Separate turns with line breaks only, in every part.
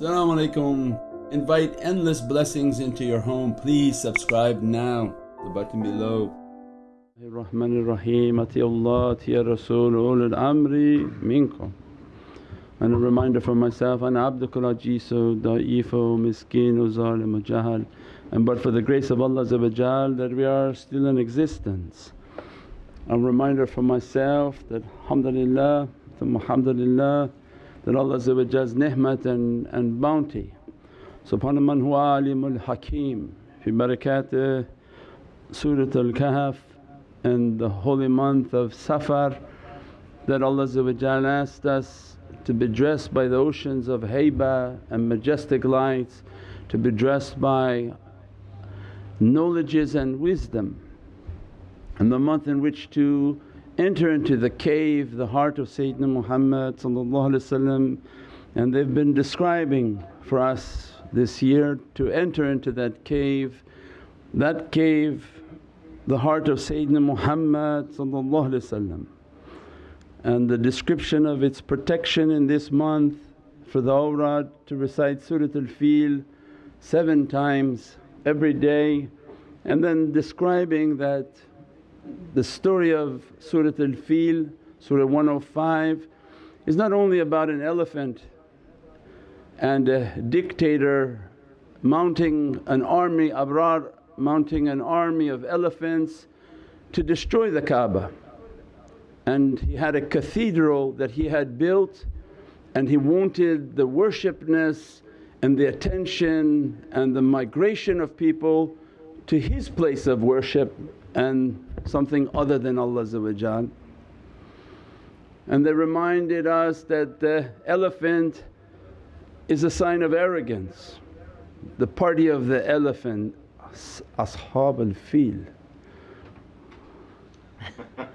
Assalamu alaikum. Invite endless blessings into your home. Please subscribe now, the button below.
الرحمن الرحيم أطيع الله أطيع الرسول أولي الأمر منكم and a reminder for myself, أنا عبدك العجيز ضعيف مسكين ظالم جهل and but for the grace of Allah that we are still in existence. A reminder for myself that alhamdulillah, alhamdulillah that Allah's ni'mat and, and bounty. Subhana man huwa alimul hakim fi barakat uh, Surat al-Kahf and the holy month of Safar that Allah asked us to be dressed by the oceans of haiba and majestic lights, to be dressed by knowledges and wisdom and the month in which to enter into the cave, the heart of Sayyidina Muhammad and they've been describing for us this year to enter into that cave. That cave, the heart of Sayyidina Muhammad and the description of its protection in this month for the awrad to recite Surat al-Fil seven times every day and then describing that the story of Surat al-Fil, Surah 105 is not only about an elephant and a dictator mounting an army, Abraha mounting an army of elephants to destroy the Kaaba. And he had a cathedral that he had built and he wanted the worshipness and the attention and the migration of people to his place of worship and something other than Allah And they reminded us that the elephant is a sign of arrogance. The party of the elephant, ashab al-fil.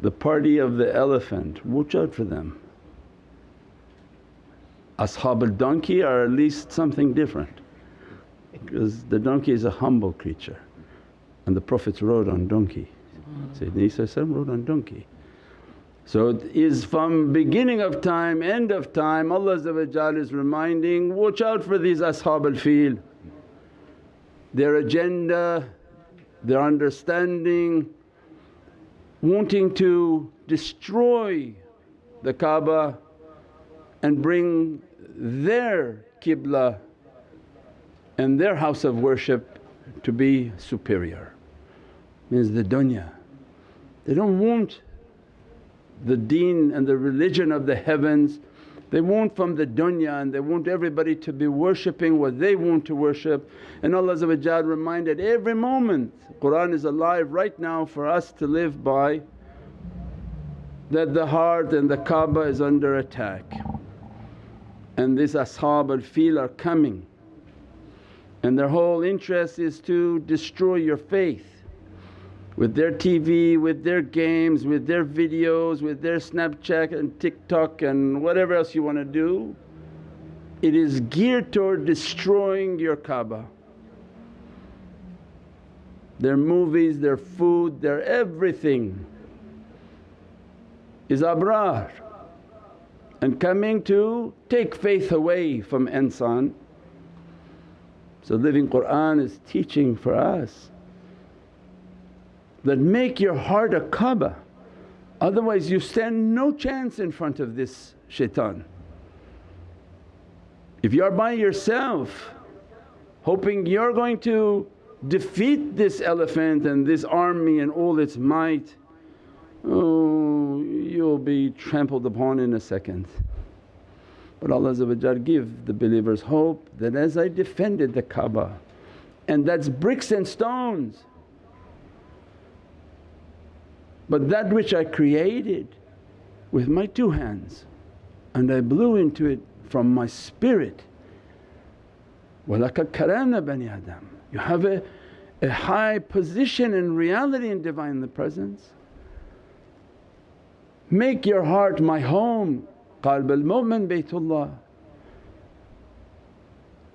the party of the elephant, watch out for them. Ashab al-donkey are at least something different because the donkey is a humble creature and the Prophets rode on donkey. Sayyidina Isa rode on donkey. So it is from beginning of time, end of time Allah is reminding, watch out for these ashab al-fil. Their agenda, their understanding, wanting to destroy the Kaaba and bring their qibla and their house of worship to be superior means the dunya. They don't want the deen and the religion of the heavens, they want from the dunya and they want everybody to be worshipping what they want to worship. And Allah reminded every moment, Qur'an is alive right now for us to live by that the heart and the Kaaba is under attack and these ashab al-fil are coming and their whole interest is to destroy your faith with their TV, with their games, with their videos, with their Snapchat and TikTok and whatever else you want to do. It is geared toward destroying your Kaaba. Their movies, their food, their everything is abraha and coming to take faith away from insan. So living Qur'an is teaching for us that make your heart a Kaaba otherwise you stand no chance in front of this shaitan. If you are by yourself hoping you're going to defeat this elephant and this army and all its might, oh you'll be trampled upon in a second. But Allah give the believers hope that as I defended the Kaaba and that's bricks and stones but that which I created with my two hands and I blew into it from my spirit, وَلَقَدْ كَرَمْنَا بَنِي Adam. You have a, a high position in reality in Divine Presence. Make your heart my home, qalb al-mu'min baytullah.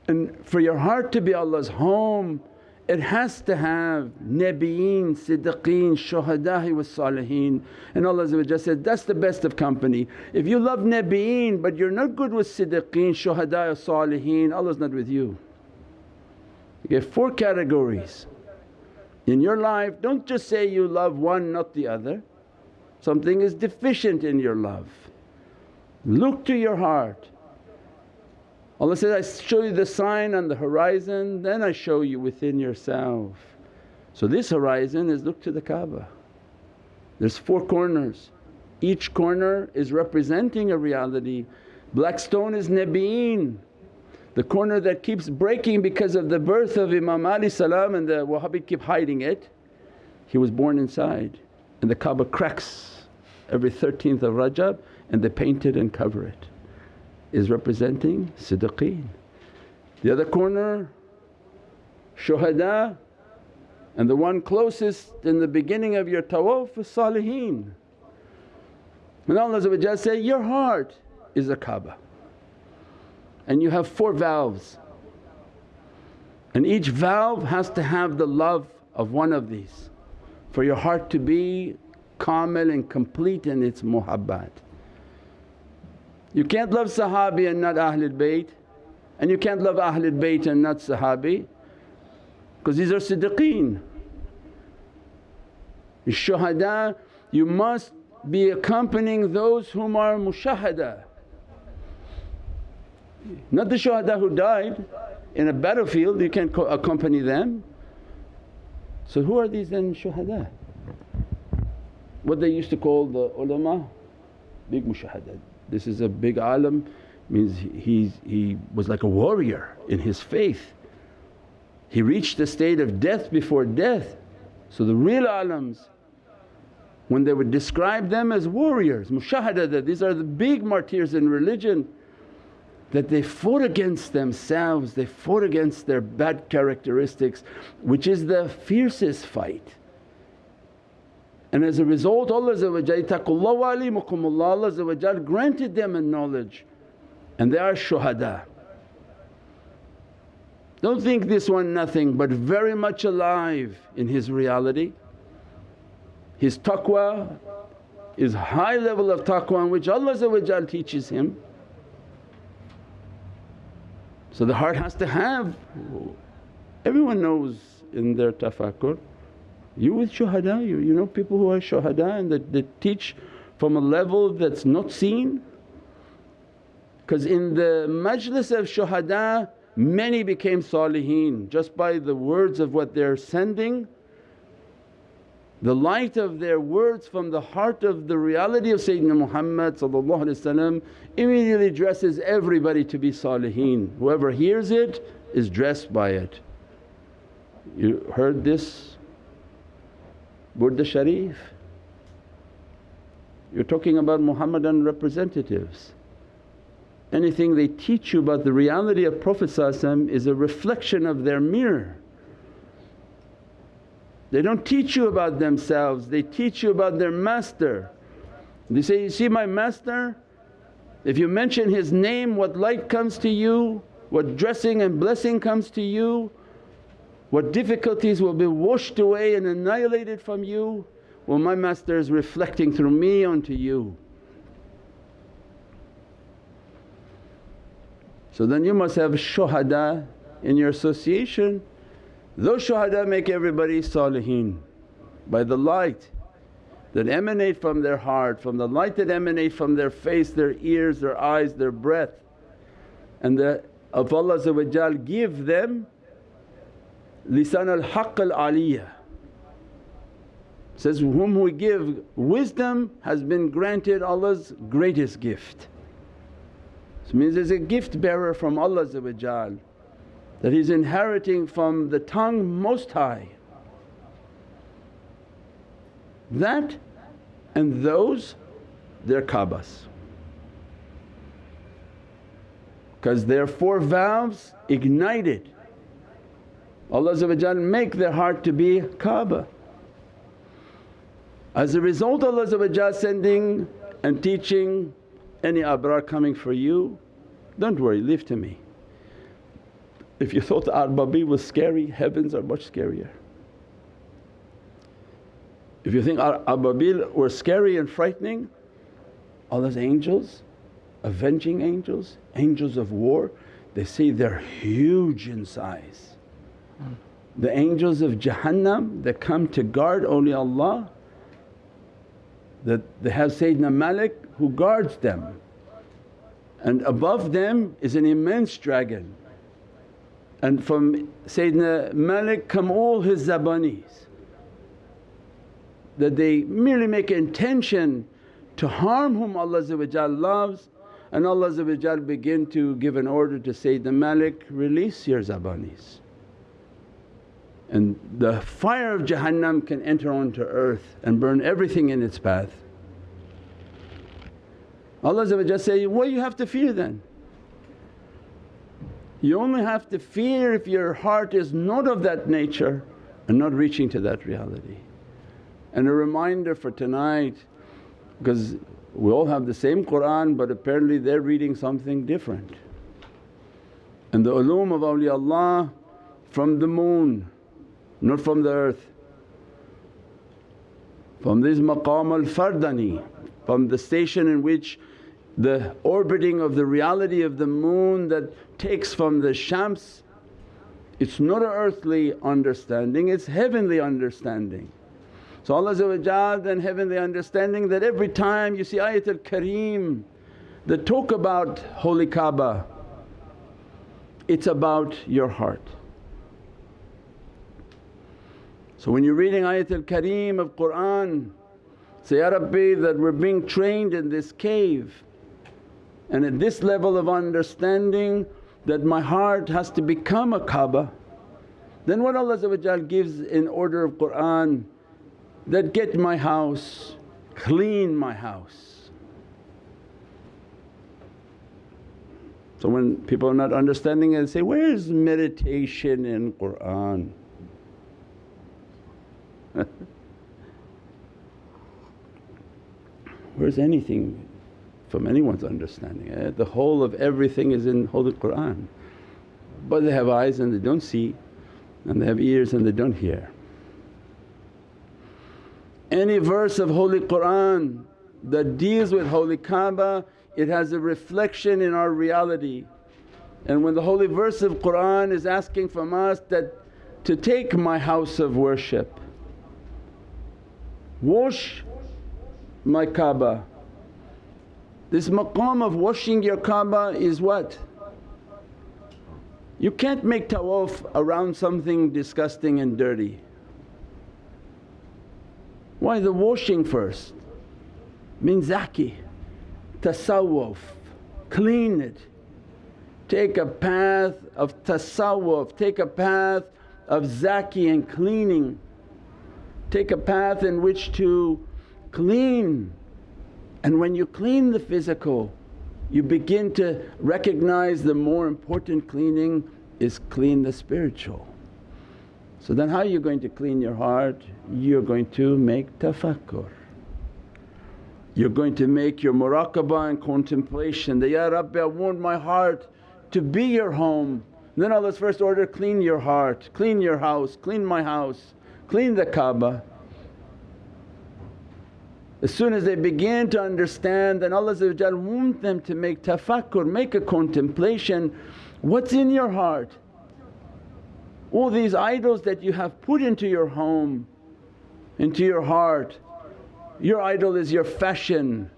And for your heart to be Allah's home it has to have Nabiyeen, Siddiqeen, Shuhada'i wa Salihin and Allah said, that's the best of company. If you love Nabiyeen but you're not good with Siddiqeen, Shuhada'i Salihin, Allah's not with you. You get four categories in your life. Don't just say you love one not the other, something is deficient in your love. Look to your heart Allah says, I show you the sign on the horizon then I show you within yourself. So this horizon is look to the Kaaba. There's four corners, each corner is representing a reality. Black stone is Nabiyeen, the corner that keeps breaking because of the birth of Imam Ali salam and the Wahhabi keep hiding it. He was born inside and the Kaaba cracks every 13th of Rajab and they paint it and cover it is representing siddiqeen. The other corner shuhada and the one closest in the beginning of your tawaf is salihin. And Allah say, your heart is a Kaaba and you have four valves and each valve has to have the love of one of these for your heart to be kamil and complete in its muhabbat. You can't love Sahabi and not Ahlul Bayt and you can't love Ahlul Bayt and not Sahabi because these are Siddiqeen. Shuhada you must be accompanying those whom are mushahada. Not the shuhada who died in a battlefield you can't accompany them. So who are these then shuhada? What they used to call the ulama, big mushahada. This is a big alim means he, he was like a warrior in his faith. He reached the state of death before death. So the real alims when they would describe them as warriors, mushahada these are the big martyrs in religion that they fought against themselves, they fought against their bad characteristics which is the fiercest fight. And as a result Allah Allah granted them a knowledge and they are shuhada. Don't think this one nothing but very much alive in his reality. His taqwa is high level of taqwa in which Allah teaches him. So the heart has to have, everyone knows in their tafakkur you with shuhada, you, you know people who are shuhada and that, that teach from a level that's not seen. Because in the majlis of shuhada many became salihin just by the words of what they're sending. The light of their words from the heart of the reality of Sayyidina Muhammad immediately dresses everybody to be salihin. Whoever hears it is dressed by it. You heard this Burda Sharif. You're talking about Muhammadan representatives. Anything they teach you about the reality of Prophet is a reflection of their mirror. They don't teach you about themselves, they teach you about their master. They say, you see my master? If you mention his name what light comes to you, what dressing and blessing comes to you, what difficulties will be washed away and annihilated from you? Well my master is reflecting through me onto you. So then you must have shuhada in your association. Those shuhada make everybody salihin by the light that emanate from their heart, from the light that emanate from their face, their ears, their eyes, their breath and the of Allah give them lisan al-haqq al-aliyah says, whom we give wisdom has been granted Allah's greatest gift. So means there's a gift bearer from Allah that he's inheriting from the tongue most high. That and those they're because their four valves ignited Allah make their heart to be Kaaba. As a result Allah sending and teaching any abraha coming for you, don't worry leave to me. If you thought Arbabi was scary, heavens are much scarier. If you think Ababil were scary and frightening, Allah's angels, avenging angels, angels of war, they say they're huge in size. The angels of Jahannam that come to guard awliyaullah that they have Sayyidina Malik who guards them. And above them is an immense dragon. And from Sayyidina Malik come all his zabanis. That they merely make intention to harm whom Allah loves. And Allah begin to give an order to Sayyidina Malik, release your zabanis. And the fire of Jahannam can enter onto earth and burn everything in its path. Allah say, what do you have to fear then? You only have to fear if your heart is not of that nature and not reaching to that reality. And a reminder for tonight because we all have the same Qur'an but apparently they're reading something different. And the ulum of awliyaullah from the moon, not from the earth. From this maqam al-fardani, from the station in which the orbiting of the reality of the moon that takes from the shams, it's not an earthly understanding, it's heavenly understanding. So Allah then heavenly understanding that every time you see Ayatul Kareem that talk about Holy Kaaba, it's about your heart. So when you're reading Ayatul Kareem of Qur'an, say, Ya Rabbi that we're being trained in this cave and at this level of understanding that my heart has to become a Kaaba. Then what Allah gives in order of Qur'an that get my house, clean my house. So when people are not understanding it they say, where's meditation in Qur'an? Where's anything from anyone's understanding? Eh? The whole of everything is in Holy Qur'an. But they have eyes and they don't see and they have ears and they don't hear. Any verse of Holy Qur'an that deals with Holy Kaaba it has a reflection in our reality. And when the holy verse of Qur'an is asking from us that to take my house of worship, wash my Kaaba. This maqam of washing your Kaaba is what? You can't make tawaf around something disgusting and dirty. Why the washing first? Min zaki, tasawwuf, clean it. Take a path of tasawwuf, take a path of zaki and cleaning. Take a path in which to clean and when you clean the physical you begin to recognize the more important cleaning is clean the spiritual. So then how are you going to clean your heart? You're going to make tafakkur. You're going to make your muraqabah and contemplation that, Ya Rabbi I want my heart to be your home. And then Allah's first order, clean your heart, clean your house, clean my house, clean the Kaaba. As soon as they begin to understand then Allah want them to make tafakkur, make a contemplation, what's in your heart? All these idols that you have put into your home, into your heart, your idol is your fashion,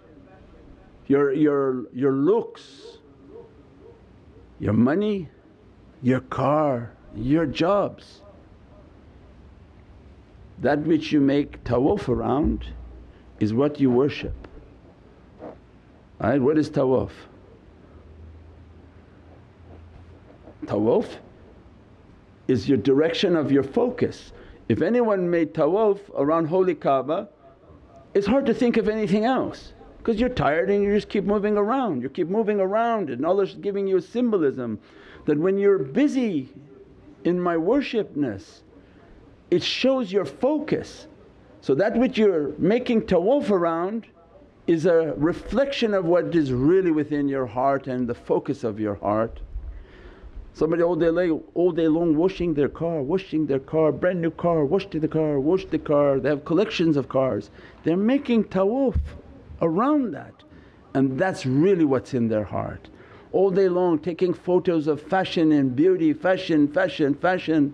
your, your, your looks, your money, your car, your jobs. That which you make tawaf around is what you worship. Right? What is tawaf? Tawaf is your direction of your focus. If anyone made tawaf around holy Kaaba it's hard to think of anything else because you're tired and you just keep moving around, you keep moving around and Allah's giving you a symbolism that when you're busy in my worshipness it shows your focus. So that which you're making tawaf around is a reflection of what is really within your heart and the focus of your heart. Somebody all day, long, all day long washing their car, washing their car, brand new car, wash the car, wash the car, they have collections of cars. They're making tawaf around that and that's really what's in their heart. All day long taking photos of fashion and beauty, fashion, fashion, fashion.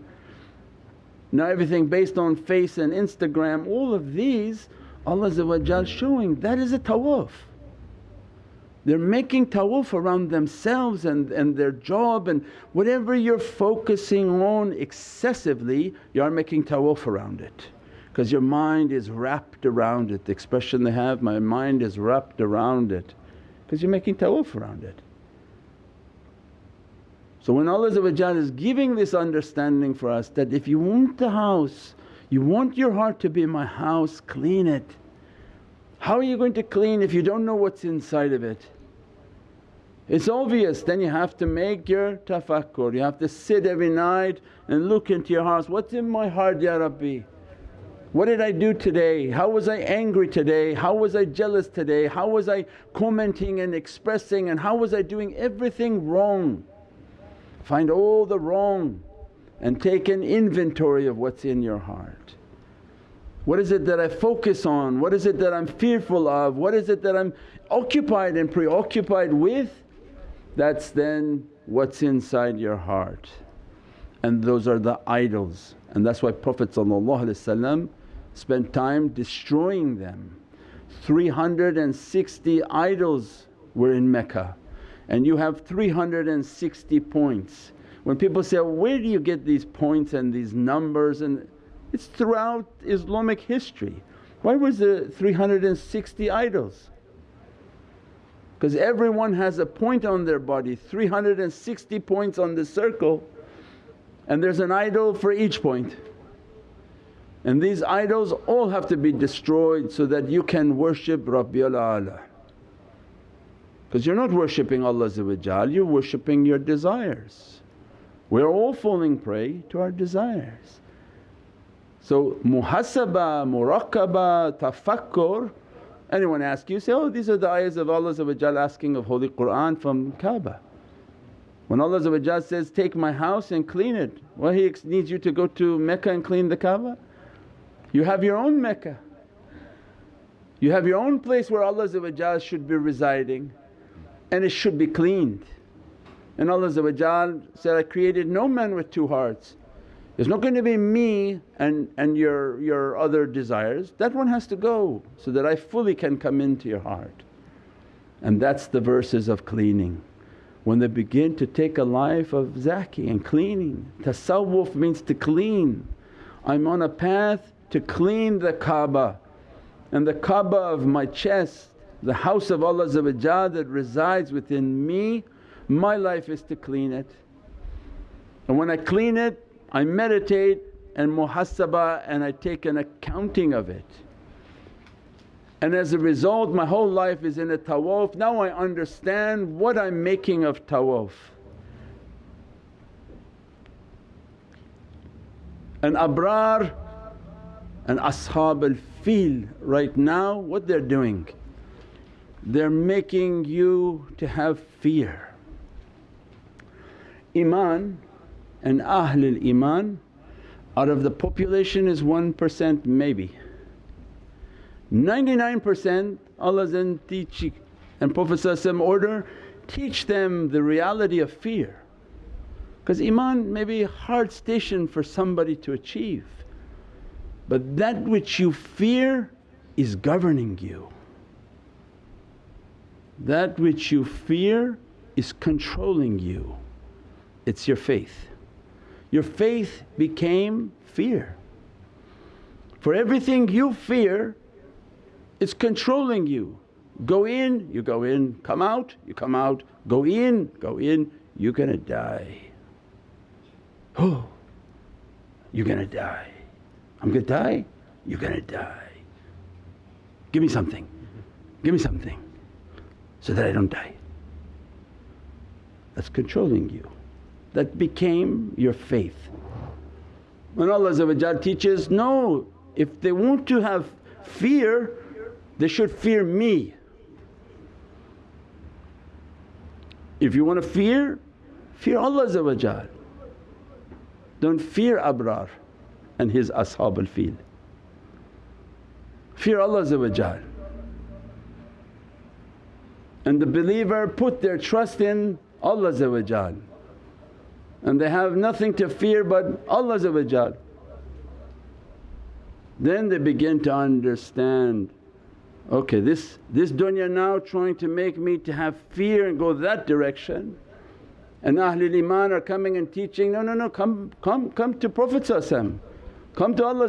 Now everything based on face and Instagram, all of these Allah showing that is a tawaf. They're making tawaf around themselves and, and their job and whatever you're focusing on excessively you are making tawaf around it because your mind is wrapped around it. The expression they have, my mind is wrapped around it because you're making tawaf around it. So when Allah is giving this understanding for us that if you want the house, you want your heart to be my house, clean it. How are you going to clean if you don't know what's inside of it? It's obvious then you have to make your tafakkur, you have to sit every night and look into your heart, what's in my heart Ya Rabbi? What did I do today? How was I angry today? How was I jealous today? How was I commenting and expressing and how was I doing everything wrong? Find all the wrong and take an inventory of what's in your heart. What is it that I focus on? What is it that I'm fearful of? What is it that I'm occupied and preoccupied with? That's then what's inside your heart and those are the idols and that's why Prophet spent time destroying them. 360 idols were in Mecca and you have 360 points. When people say, where do you get these points and these numbers and it's throughout Islamic history. Why was there 360 idols? because everyone has a point on their body 360 points on the circle and there's an idol for each point. And these idols all have to be destroyed so that you can worship Rabbil Ala. Because you're not worshipping Allah you're worshipping your desires. We're all falling prey to our desires. So muhasaba, muraqaba, tafakkur Anyone ask you, say, oh these are the ayahs of Allah asking of Holy Qur'an from Kaaba. When Allah says, take my house and clean it, well He needs you to go to Mecca and clean the Kaaba. You have your own Mecca. You have your own place where Allah should be residing and it should be cleaned. And Allah said, I created no man with two hearts it's not going to be me and, and your, your other desires, that one has to go so that I fully can come into your heart. And that's the verses of cleaning. When they begin to take a life of zaki and cleaning, tasawwuf means to clean. I'm on a path to clean the Kaaba and the Kaaba of my chest, the house of Allah that resides within me, my life is to clean it. And when I clean it I meditate and muhasabah and I take an accounting of it. And as a result my whole life is in a tawaf, now I understand what I'm making of tawaf. And abraha and ashab al-fil right now what they're doing? They're making you to have fear. Iman and Ahlul Iman out of the population is 1% maybe. 99% Allah's in teach and Prophet order teach them the reality of fear because Iman may be a hard station for somebody to achieve but that which you fear is governing you. That which you fear is controlling you, it's your faith your faith became fear. For everything you fear it's controlling you. Go in, you go in, come out, you come out, go in, go in, you're gonna die. Oh, you're gonna die. I'm gonna die, you're gonna die. Give me something, give me something so that I don't die. That's controlling you that became your faith. When Allah teaches, no, if they want to have fear they should fear me. If you want to fear, Fear Allah Don't fear Abraha and his ashab al-fil. Fear Allah and the believer put their trust in Allah and they have nothing to fear but Allah then they begin to understand, okay this, this dunya now trying to make me to have fear and go that direction. And Ahlul Iman are coming and teaching, no, no, no come, come, come to Prophet come to Allah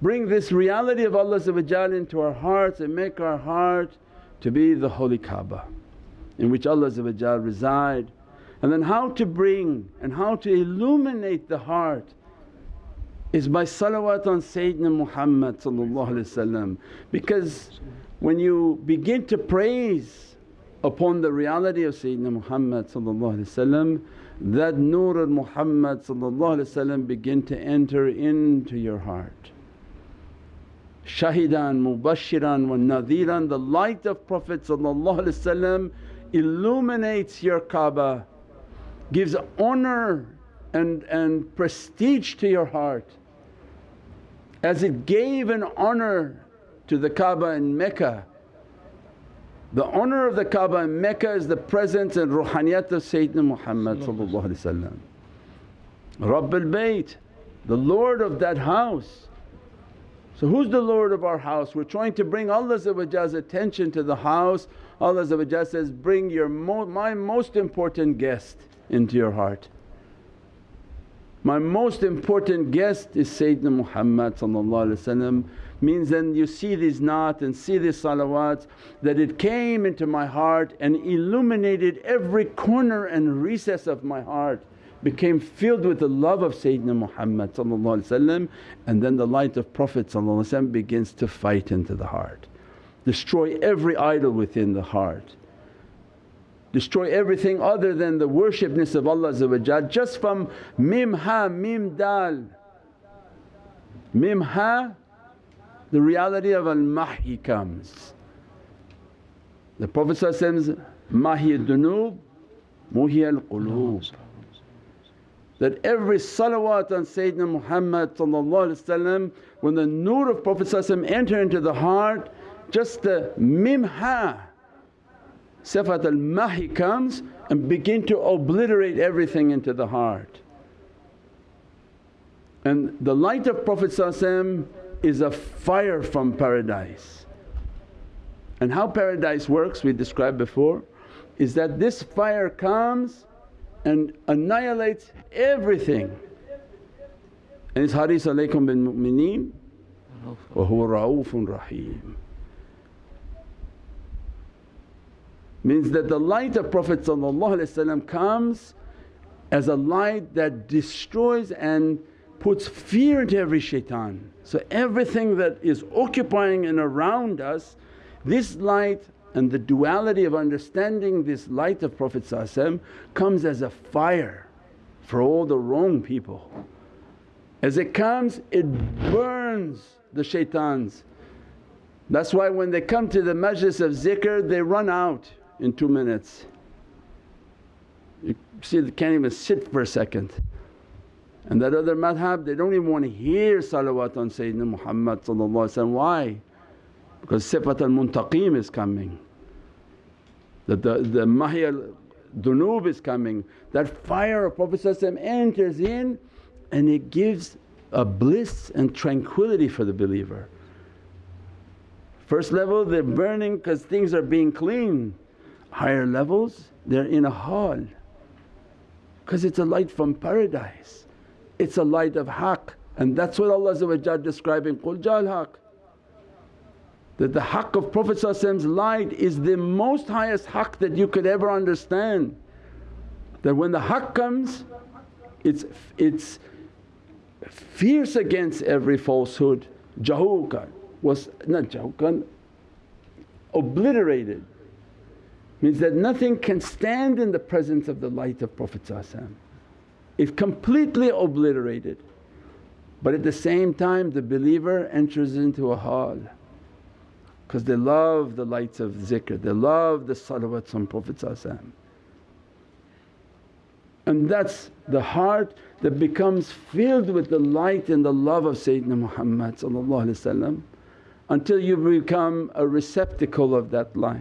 Bring this reality of Allah into our hearts and make our heart to be the holy Kaaba in which Allah reside. And then how to bring and how to illuminate the heart is by salawat on Sayyidina Muhammad because when you begin to praise upon the reality of Sayyidina Muhammad that nur of Muhammad begin to enter into your heart. Shahidan, mubashiran wa nadhiran, the light of Prophet illuminates your Kaaba, gives honour and, and prestige to your heart as it gave an honour to the Kaaba in Mecca. The honour of the Kaaba in Mecca is the presence and ruhaniyat of Sayyidina Muhammad Rabbul Bayt, the Lord of that house. So who's the Lord of our house? We're trying to bring Allah's attention to the house. Allah says, bring your mo my most important guest into your heart. My most important guest is Sayyidina Muhammad means then you see these naat and see these salawats that it came into my heart and illuminated every corner and recess of my heart became filled with the love of Sayyidina Muhammad and then the light of Prophet begins to fight into the heart, destroy every idol within the heart destroy everything other than the worshipness of Allah just from mim ha mim dal. Mim ha the reality of al-mahi comes. The Prophet mahi dunub muhi al-qulub that every salawat on Sayyidina Muhammad when the nur of Prophet enter into the heart just the mim ha Sifat al-mahi comes and begin to obliterate everything into the heart. And the light of Prophet is a fire from paradise. And how paradise works we described before is that this fire comes and annihilates everything. And it's Haris alaykum bin mu'mineen wa huwa ra'ufun rahim. means that the light of Prophet comes as a light that destroys and puts fear into every shaitan. So everything that is occupying and around us, this light and the duality of understanding this light of Prophet comes as a fire for all the wrong people. As it comes it burns the shaitans. That's why when they come to the majlis of zikr they run out in two minutes. You see they can't even sit for a second. And that other madhab they don't even want to hear salawat on Sayyidina Muhammad why? Because sifat al-muntaqim is coming, that the, the mahi dunub is coming. That fire of Prophet enters in and it gives a bliss and tranquility for the believer. First level they're burning because things are being clean higher levels they're in a hall because it's a light from paradise, it's a light of haqq and that's what Allah describing, Qul Jal haqq. That the haqq of Prophet's light is the most highest haqq that you could ever understand. That when the haqq comes it's, it's fierce against every falsehood, jahukan was not jahukan, obliterated means that nothing can stand in the presence of the light of Prophet It's completely obliterated. But at the same time the believer enters into a hall because they love the lights of zikr, they love the salawats on Prophet And that's the heart that becomes filled with the light and the love of Sayyidina Muhammad until you become a receptacle of that light.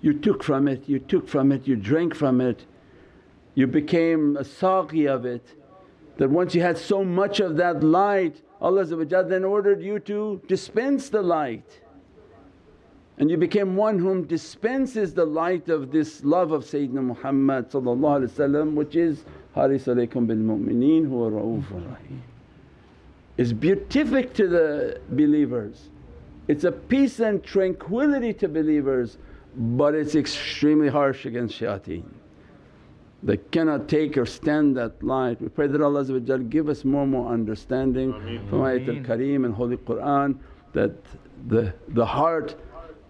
You took from it, you took from it, you drank from it, you became a saqi of it. That once you had so much of that light Allah then ordered you to dispense the light and you became one whom dispenses the light of this love of Sayyidina Muhammad which is Haris alaykum bil mu'mineen huwa ra'ufur rahim. Is beatific to the believers, it's a peace and tranquility to believers but it's extremely harsh against shayateen. They cannot take or stand that light. We pray that Allah give us more and more understanding from Ayatul Kareem and Holy Qur'an that the, the heart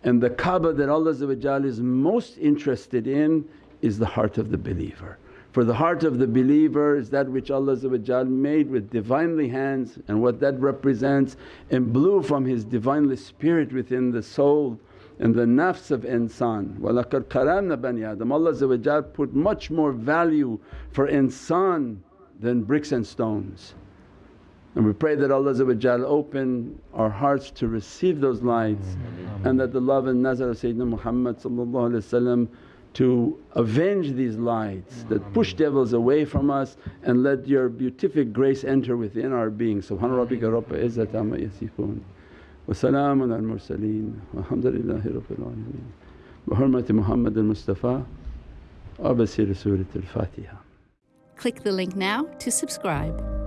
and the Kaaba that Allah is most interested in is the heart of the believer. For the heart of the believer is that which Allah made with Divinely hands and what that represents and blew from His Divinely Spirit within the soul and the nafs of insan. وَلَقَدْ karamna bani Adam Allah put much more value for insan than bricks and stones. And we pray that Allah open our hearts to receive those lights and that the love and nazar of Sayyidina Muhammad to avenge these lights that push devils away from us and let your beatific grace enter within our being. Subhana rabbika rabbil izzati amma yasifoon. وسلام على المرسلين والحمد لله رب العالمين بحرمة محمد المصطفى وبسير سورة الفاتحة
Click the link now to subscribe.